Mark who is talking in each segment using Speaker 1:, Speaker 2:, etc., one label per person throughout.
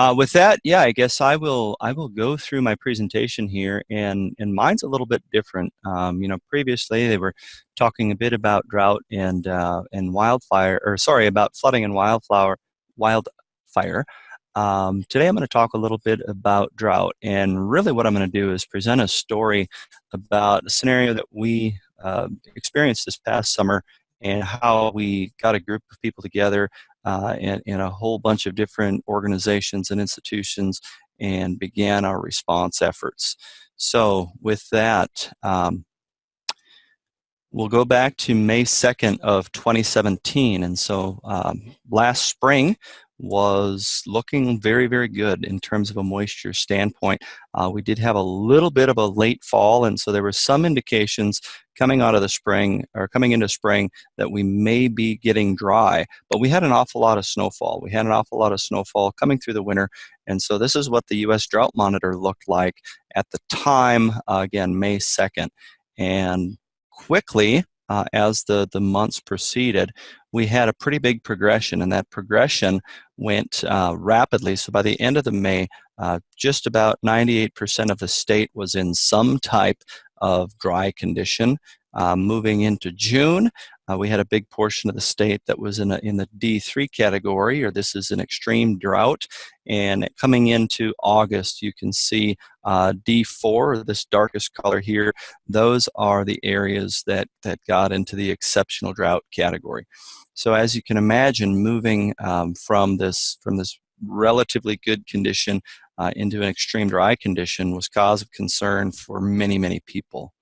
Speaker 1: Uh, with that, yeah, I guess I will I will go through my presentation here, and and mine's a little bit different. Um, you know, previously they were talking a bit about drought and uh, and wildfire, or sorry, about flooding and wildflower wildfire. Um, today I'm going to talk a little bit about drought, and really what I'm going to do is present a story about a scenario that we uh, experienced this past summer and how we got a group of people together uh, in, in a whole bunch of different organizations and institutions and began our response efforts. So with that, um, we'll go back to May 2nd of 2017. And so um, last spring, was looking very, very good in terms of a moisture standpoint. Uh, we did have a little bit of a late fall, and so there were some indications coming out of the spring or coming into spring that we may be getting dry. But we had an awful lot of snowfall. We had an awful lot of snowfall coming through the winter, and so this is what the U.S. Drought Monitor looked like at the time, uh, again, May 2nd. And quickly, uh, as the, the months proceeded, we had a pretty big progression, and that progression went uh, rapidly. So by the end of the May, uh, just about 98% of the state was in some type of dry condition. Uh, moving into June, uh, we had a big portion of the state that was in, a, in the D3 category, or this is an extreme drought. And coming into August, you can see uh, D4, this darkest color here, those are the areas that, that got into the exceptional drought category. So as you can imagine, moving um, from this from this relatively good condition uh, into an extreme dry condition was cause of concern for many, many people.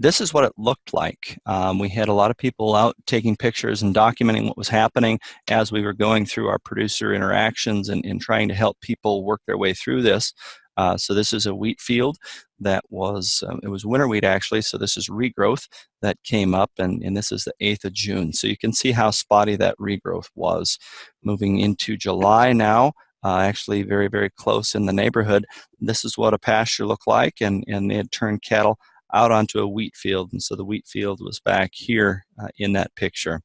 Speaker 1: This is what it looked like. Um, we had a lot of people out taking pictures and documenting what was happening as we were going through our producer interactions and, and trying to help people work their way through this. Uh, so this is a wheat field that was, um, it was winter wheat actually, so this is regrowth that came up and, and this is the 8th of June. So you can see how spotty that regrowth was. Moving into July now, uh, actually very, very close in the neighborhood. This is what a pasture looked like and, and they had turned cattle out onto a wheat field and so the wheat field was back here uh, in that picture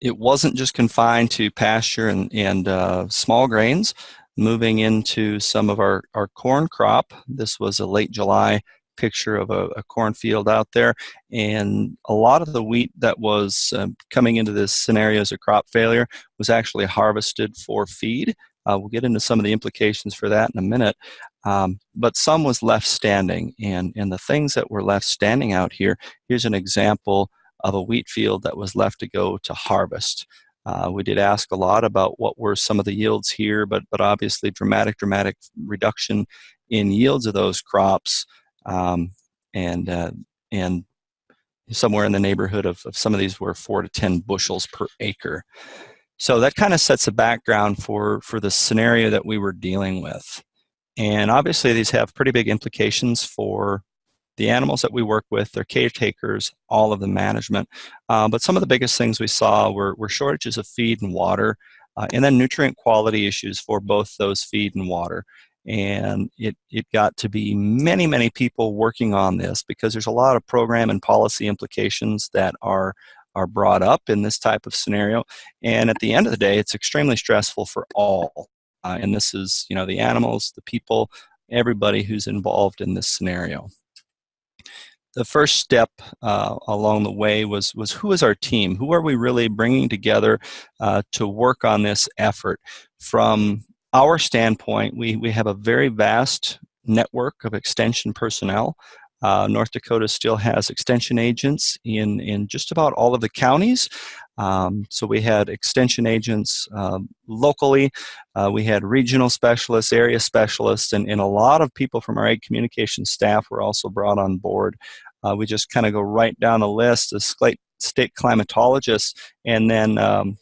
Speaker 1: it wasn't just confined to pasture and, and uh, small grains moving into some of our, our corn crop. This was a late July picture of a, a cornfield out there. And a lot of the wheat that was um, coming into this scenario as a crop failure was actually harvested for feed. Uh, we'll get into some of the implications for that in a minute. Um, but some was left standing. And, and the things that were left standing out here, here's an example of a wheat field that was left to go to harvest. Uh, we did ask a lot about what were some of the yields here, but, but obviously dramatic, dramatic reduction in yields of those crops um, and, uh, and somewhere in the neighborhood of, of some of these were four to 10 bushels per acre. So that kind of sets a background for, for the scenario that we were dealing with. And obviously these have pretty big implications for the animals that we work with, their caretakers, all of the management. Uh, but some of the biggest things we saw were, were shortages of feed and water, uh, and then nutrient quality issues for both those feed and water. And it, it got to be many, many people working on this because there's a lot of program and policy implications that are are brought up in this type of scenario. And at the end of the day, it's extremely stressful for all. Uh, and this is, you know, the animals, the people, everybody who's involved in this scenario the first step uh, along the way was, was who is our team? Who are we really bringing together uh, to work on this effort? From our standpoint, we, we have a very vast network of extension personnel. Uh, North Dakota still has extension agents in, in just about all of the counties. Um, so we had extension agents uh, locally, uh, we had regional specialists, area specialists, and, and a lot of people from our ag communication staff were also brought on board uh, we just kind of go right down the list of state climatologists and then um,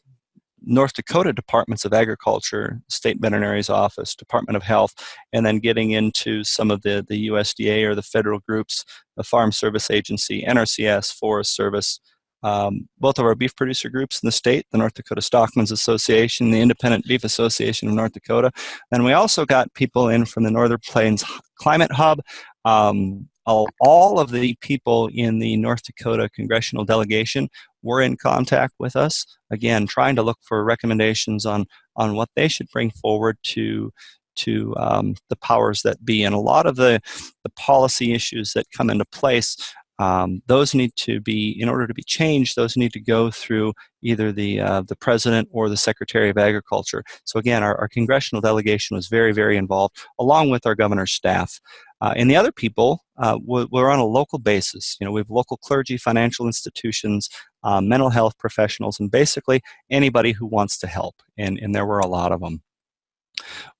Speaker 1: North Dakota Departments of Agriculture, State Veterinary's Office, Department of Health, and then getting into some of the, the USDA or the federal groups, the Farm Service Agency, NRCS, Forest Service, um, both of our beef producer groups in the state, the North Dakota Stockmen's Association, the Independent Beef Association of North Dakota. And we also got people in from the Northern Plains Climate Hub, um, all of the people in the North Dakota congressional delegation were in contact with us, again, trying to look for recommendations on, on what they should bring forward to to um, the powers that be. And a lot of the, the policy issues that come into place um, those need to be, in order to be changed, those need to go through either the, uh, the President or the Secretary of Agriculture. So again, our, our congressional delegation was very, very involved, along with our governor's staff. Uh, and the other people uh, were on a local basis. You know, we have local clergy, financial institutions, uh, mental health professionals, and basically anybody who wants to help. And, and there were a lot of them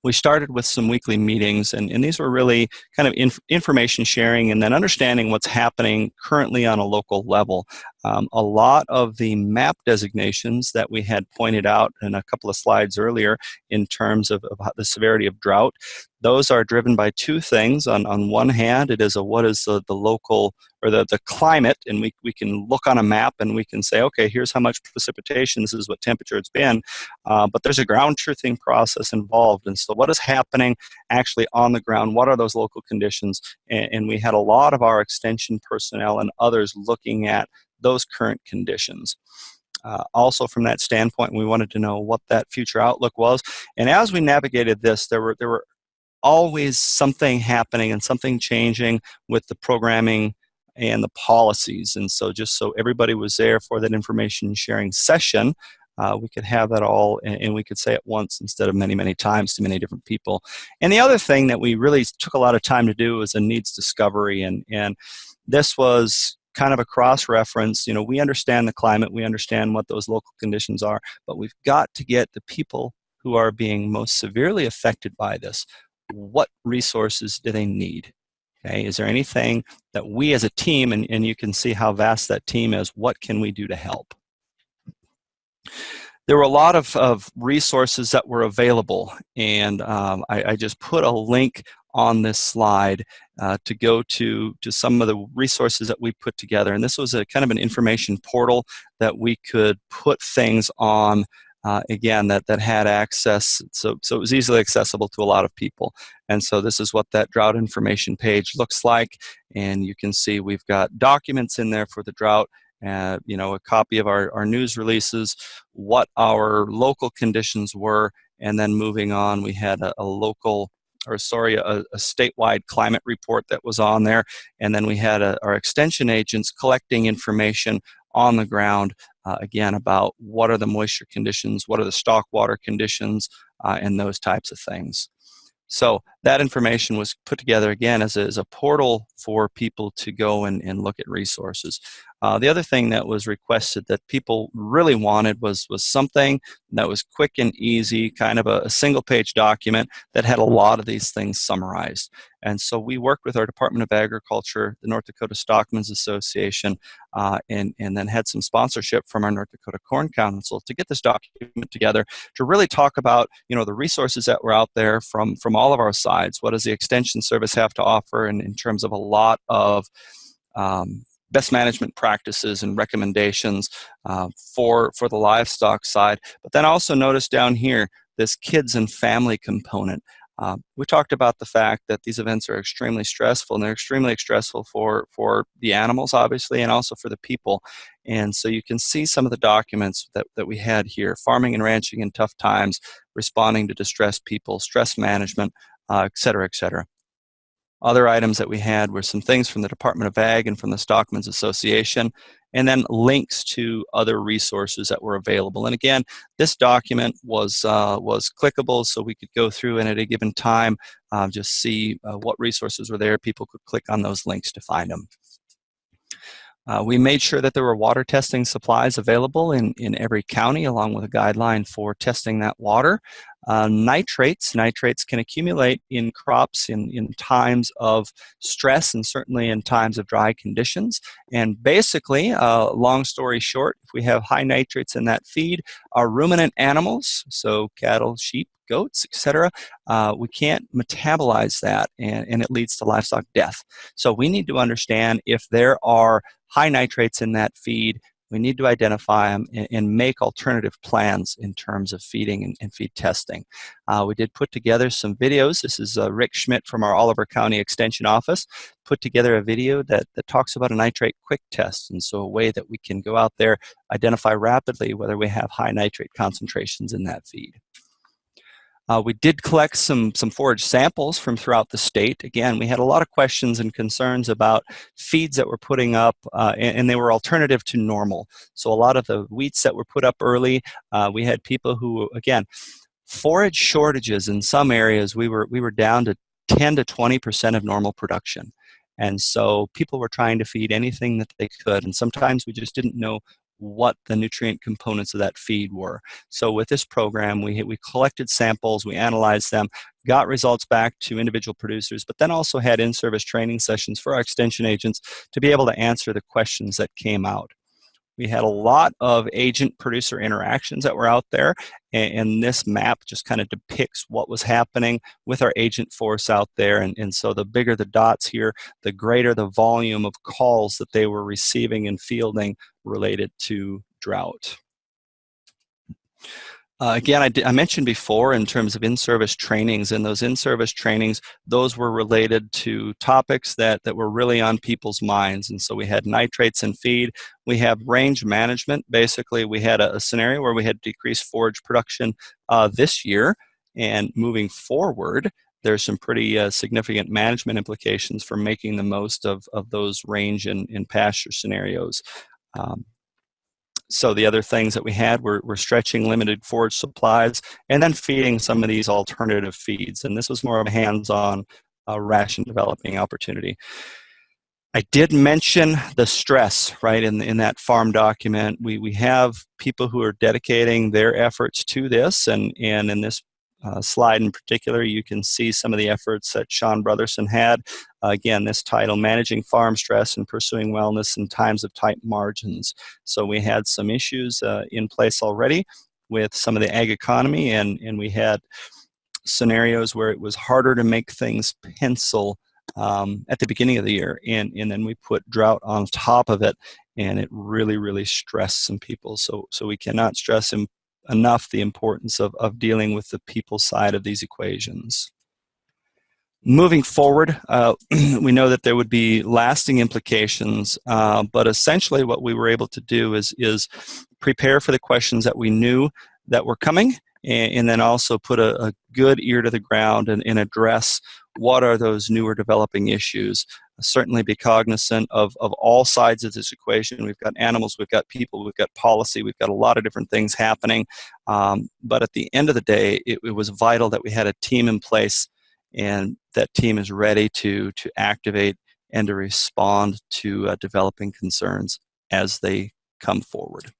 Speaker 1: we started with some weekly meetings, and, and these were really kind of inf information sharing and then understanding what's happening currently on a local level. Um, a lot of the map designations that we had pointed out in a couple of slides earlier in terms of, of the severity of drought, those are driven by two things. On, on one hand, it is a what is the, the local or the, the climate, and we, we can look on a map and we can say, okay, here's how much precipitation, this is what temperature it's been. Uh, but there's a ground truthing process involved. And so what is happening actually on the ground? What are those local conditions? And, and we had a lot of our extension personnel and others looking at those current conditions. Uh, also from that standpoint, we wanted to know what that future outlook was. And as we navigated this, there were, there were always something happening and something changing with the programming and the policies. And so just so everybody was there for that information sharing session, uh, we could have that all and, and, we could say it once instead of many, many times to many different people. And the other thing that we really took a lot of time to do was a needs discovery. And, and this was kind of a cross-reference. You know, we understand the climate, we understand what those local conditions are, but we've got to get the people who are being most severely affected by this, what resources do they need? Okay, is there anything that we as a team, and, and you can see how vast that team is, what can we do to help? There were a lot of, of resources that were available, and um, I, I, just put a link on this slide uh, to go to, to some of the resources that we put together. And this was a kind of an information portal that we could put things on uh, again, that, that had access, so, so it was easily accessible to a lot of people. And so this is what that drought information page looks like. And you can see we've got documents in there for the drought, uh, you know, a copy of our, our news releases, what our local conditions were, and then moving on, we had a, a local or sorry, a, a, statewide climate report that was on there. And then we had a, our extension agents collecting information on the ground uh, again, about what are the moisture conditions, what are the stock water conditions, uh, and those types of things. So that information was put together again as a, as a portal for people to go and, and look at resources. Uh, the other thing that was requested that people really wanted was, was something that was quick and easy, kind of a, a single page document that had a lot of these things summarized. And so we worked with our Department of Agriculture, the North Dakota Stockmen's Association, uh, and, and then had some sponsorship from our North Dakota Corn Council to get this document together to really talk about you know, the resources that were out there from, from all of our sides. What does the Extension Service have to offer in, in terms of a lot of um, best management practices and recommendations uh, for, for the livestock side. But then also notice down here, this kids and family component. Uh, we talked about the fact that these events are extremely stressful and they're extremely stressful for, for the animals, obviously, and also for the people. And so you can see some of the documents that, that we had here, farming and ranching in tough times, responding to distressed people, stress management, uh, et cetera, et cetera. Other items that we had were some things from the Department of Ag and from the Stockmen's Association, and then links to other resources that were available. And again, this document was, uh, was clickable, so we could go through and at a given time uh, just see uh, what resources were there. People could click on those links to find them. Uh, we made sure that there were water testing supplies available in, in every county along with a guideline for testing that water. Uh, nitrates, nitrates can accumulate in crops in, in times of stress and certainly in times of dry conditions. And basically, uh, long story short, if we have high nitrates in that feed, our ruminant animals, so cattle, sheep, goats, etc., uh, we can't metabolize that and, and it leads to livestock death. So we need to understand if there are high nitrates in that feed, we need to identify them and, and make alternative plans in terms of feeding and, and feed testing. Uh, we did put together some videos. This is uh, Rick Schmidt from our Oliver County Extension Office, put together a video that, that talks about a nitrate quick test. And so a way that we can go out there, identify rapidly whether we have high nitrate concentrations in that feed. Uh, we did collect some, some forage samples from throughout the state. Again, we had a lot of questions and concerns about feeds that we're putting up, uh, and, and, they were alternative to normal. So a lot of the wheats that were put up early, uh, we had people who, again, forage shortages in some areas, we were, we were down to 10 to 20% of normal production. And so people were trying to feed anything that they could, and sometimes we just didn't know what the nutrient components of that feed were. So with this program, we, we collected samples, we analyzed them, got results back to individual producers, but then also had in-service training sessions for our extension agents to be able to answer the questions that came out. We had a lot of agent producer interactions that were out there, and, and this map just kind of depicts what was happening with our agent force out there. And, and so the bigger the dots here, the greater the volume of calls that they were receiving and fielding related to drought. Uh, again, I, I, mentioned before in terms of in-service trainings, and those in-service trainings, those were related to topics that, that were really on people's minds. And so we had nitrates and feed. We have range management. Basically, we had a, a scenario where we had decreased forage production uh, this year. And moving forward, there's some pretty uh, significant management implications for making the most of, of those range and, and pasture scenarios. Um, so the other things that we had were, were stretching limited forage supplies and then feeding some of these alternative feeds. And this was more of a hands-on uh, ration developing opportunity. I did mention the stress, right, in, in that farm document. We, we have people who are dedicating their efforts to this, and, and in this uh, slide in particular, you can see some of the efforts that Sean Brotherson had. Uh, again, this title, Managing Farm Stress and Pursuing Wellness in Times of Tight Margins. So we had some issues uh, in place already with some of the ag economy, and, and we had scenarios where it was harder to make things pencil um, at the beginning of the year, and, and then we put drought on top of it, and it really, really stressed some people. So, so we cannot stress enough the importance of, of dealing with the people side of these equations. Moving forward, uh, we know that there would be lasting implications, uh, but essentially what we were able to do is, is prepare for the questions that we knew that were coming and, and then also put a, a, good ear to the ground and, and address what are those newer developing issues certainly be cognizant of, of all sides of this equation. We've got animals, we've got people, we've got policy, we've got a lot of different things happening. Um, but at the end of the day, it, it, was vital that we had a team in place and that team is ready to, to activate and to respond to uh, developing concerns as they come forward.